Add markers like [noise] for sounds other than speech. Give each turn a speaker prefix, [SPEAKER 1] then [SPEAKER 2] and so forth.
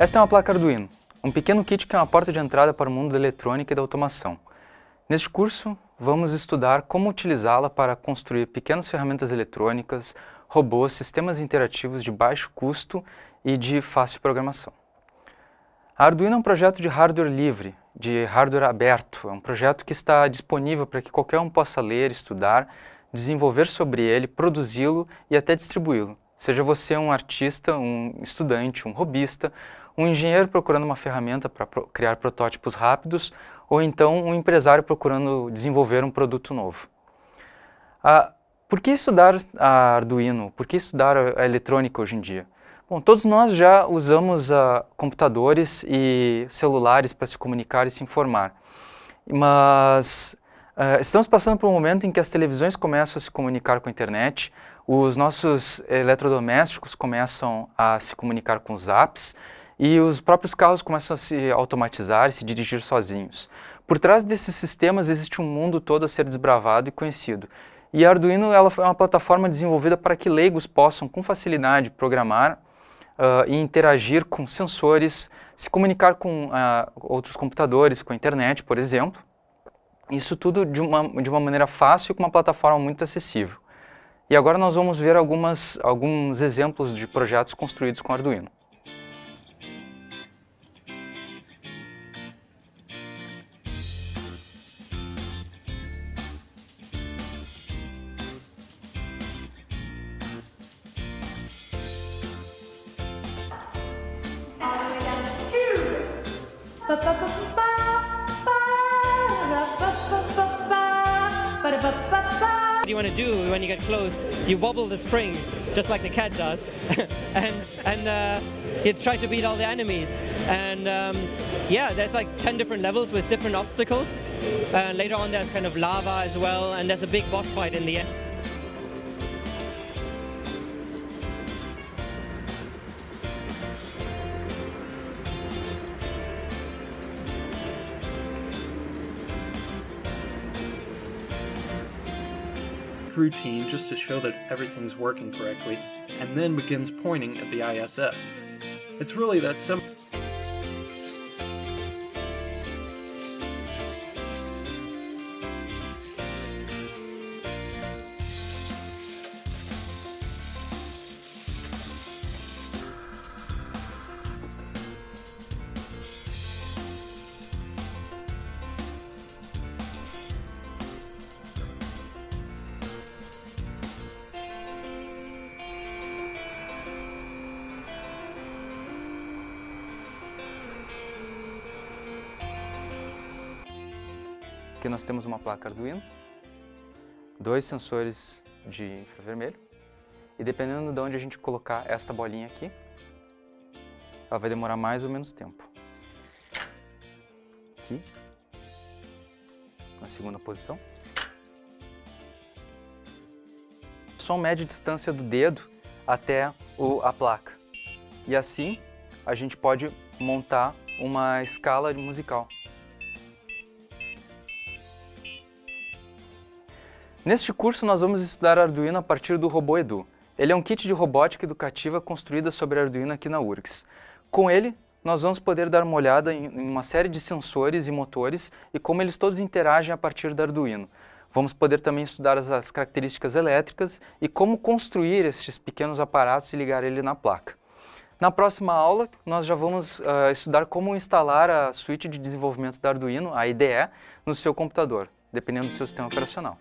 [SPEAKER 1] Esta é uma placa Arduino, um pequeno kit que é uma porta de entrada para o mundo da eletrônica e da automação. Neste curso, vamos estudar como utilizá-la para construir pequenas ferramentas eletrônicas, robôs, sistemas interativos de baixo custo e de fácil programação. A Arduino é um projeto de hardware livre, de hardware aberto, é um projeto que está disponível para que qualquer um possa ler, estudar, desenvolver sobre ele, produzi-lo e até distribuí-lo. Seja você um artista, um estudante, um robista, um engenheiro procurando uma ferramenta para criar protótipos rápidos, ou então um empresário procurando desenvolver um produto novo. Ah, por que estudar a Arduino? Por que estudar a eletrônica hoje em dia? Bom, todos nós já usamos uh, computadores e celulares para se comunicar e se informar, mas uh, estamos passando por um momento em que as televisões começam a se comunicar com a internet, os nossos eletrodomésticos começam a se comunicar com os apps e os próprios carros começam a se automatizar e se dirigir sozinhos. Por trás desses sistemas existe um mundo todo a ser desbravado e conhecido. E a Arduino ela é uma plataforma desenvolvida para que leigos possam, com facilidade, programar uh, e interagir com sensores, se comunicar com uh, outros computadores, com a internet, por exemplo. Isso tudo de uma, de uma maneira fácil e com uma plataforma muito acessível. E agora nós vamos ver algumas, alguns exemplos de projetos construídos com Arduino.
[SPEAKER 2] You want to do when you get close, you wobble the spring, just like the cat does, [laughs] and and uh, you try to beat all the enemies. And um, yeah, there's like 10 different levels with different obstacles. Uh, later on there's kind of lava as well, and there's a big boss fight in the end.
[SPEAKER 3] Routine just to show that everything's working correctly, and then begins pointing at the ISS. It's really that simple.
[SPEAKER 1] Aqui nós temos uma placa Arduino, dois sensores de infravermelho e dependendo de onde a gente colocar essa bolinha aqui, ela vai demorar mais ou menos tempo. Aqui, na segunda posição. Som mede a distância do dedo até o, a placa. E assim a gente pode montar uma escala musical. Neste curso nós vamos estudar Arduino a partir do Robô Edu. Ele é um kit de robótica educativa construída sobre Arduino aqui na URGS. Com ele, nós vamos poder dar uma olhada em uma série de sensores e motores e como eles todos interagem a partir do Arduino. Vamos poder também estudar as, as características elétricas e como construir esses pequenos aparatos e ligar ele na placa. Na próxima aula, nós já vamos uh, estudar como instalar a suíte de desenvolvimento da Arduino, a IDE, no seu computador, dependendo do seu sistema operacional.